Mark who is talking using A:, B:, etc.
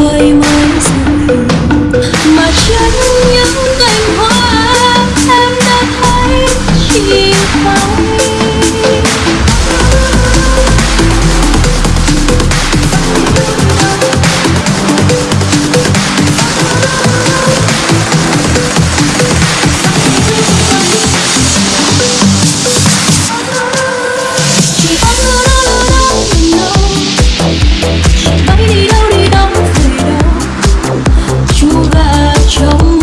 A: tôi 就